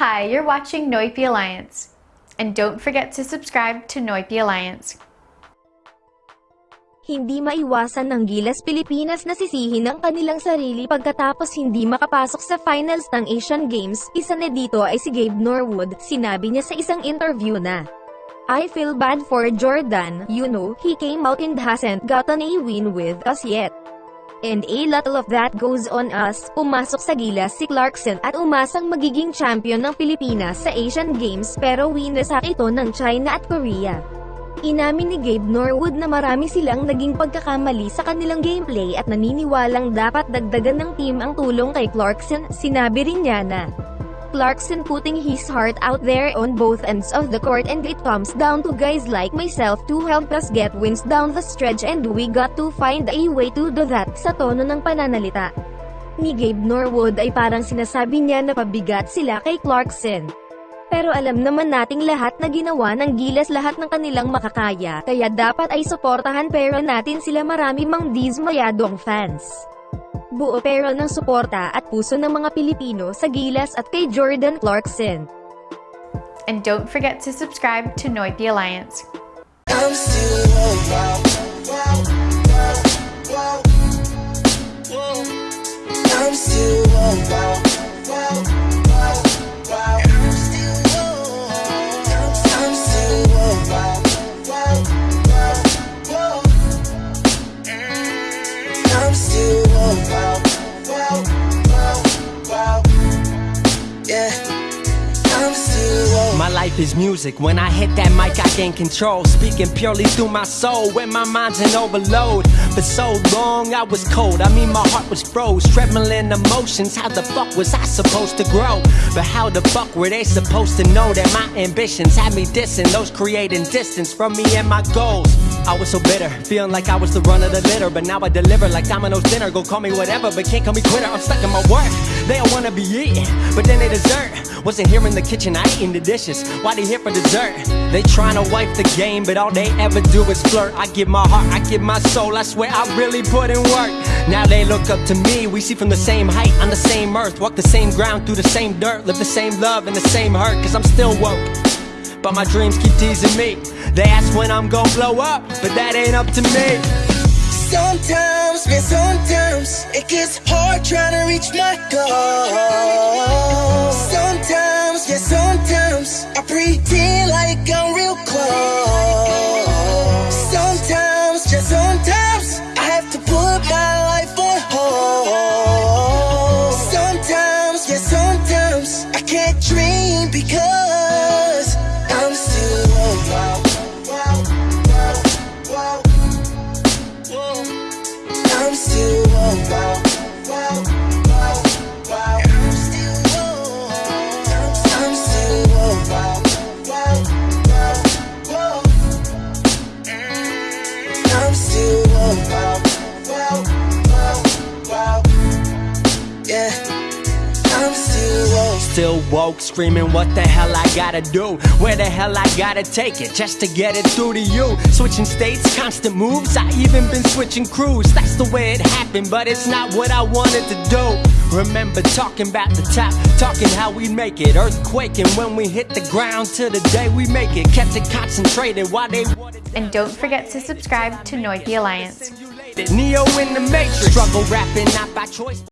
Hi, you're watching Noipi Alliance. And don't forget to subscribe to Noipi Alliance. Hindi maiwasan ng Gilas Pilipinas na sisihin ang kanilang sarili pagkatapos hindi makapasok sa finals ng Asian Games. Isa na dito ay si Gabe Norwood. Sinabi niya sa isang interview na, I feel bad for Jordan, you know, he came out and hasn't gotten a win with us yet. And a lot of that goes on us. Pumasok sa Gilas si Clarkson at umasang magiging champion ng Pilipinas sa Asian Games pero winasak ito ng China at Korea. Inamin ni Gabe Norwood na marami silang naging pagkakamali sa kanilang gameplay at naniniwalang dapat dagdagan ng team ang tulong kay Clarkson. Sinabi rin niya na, Clarkson putting his heart out there on both ends of the court and it comes down to guys like myself to help us get wins down the stretch and we got to find a way to do that sa tono ng pananalita. Ni Gabe Norwood ay parang sinasabi niya na pabigat sila kay Clarkson. Pero alam naman nating lahat na ginawa ng gilas lahat ng kanilang makakaya, kaya dapat ay suportahan pero natin sila marami mang dismayadong fans. Buo pero ng suporta at puso ng mga Pilipino sa gilas at kay Jordan Clarkson. And don't forget to subscribe to Noipi Alliance. I'm still My life is music. When I hit that mic, I gain control. Speaking purely through my soul. When my mind's in overload. For so long, I was cold. I mean, my heart was froze. Trembling emotions. How the fuck was I supposed to grow? But how the fuck were they supposed to know that my ambitions had me dissing? Those creating distance from me and my goals. I was so bitter, feeling like I was the run of the litter. But now I deliver like Domino's dinner. Go call me whatever, but can't call me quitter. I'm stuck in my work. They all wanna be eating, but then they dessert. Wasn't here in the kitchen, I eating the dishes. Why they here for dessert? They tryna wipe the game, but all they ever do is flirt. I give my heart, I give my soul. I swear I really put in work. Now they look up to me. We see from the same height, on the same earth, walk the same ground through the same dirt, live the same love and the same hurt. Cause I'm still woke. But my dreams keep teasing me. They ask when I'm gonna blow up, but that ain't up to me. Sometimes, man, sometimes it gets hard trying to reach my goal. Sometimes, yeah, sometimes I pretend like I'm real close. Sometimes, just sometimes I have to put my life on hold. Sometimes, yeah, sometimes I can't dream because wow, wow, wow, wow. Yeah, still woke, screaming, what the hell I gotta do? Where the hell I gotta take it just to get it through to you? Switching states, constant moves, I even been switching crews. That's the way it happened, but it's not what I wanted to do. Remember talking about the top, talking how we make it. Earthquaking when we hit the ground till the day we make it. Kept it concentrated while they wanted to And don't forget to subscribe to Noipi Alliance. Neo in the Matrix. Struggle rapping, not by choice.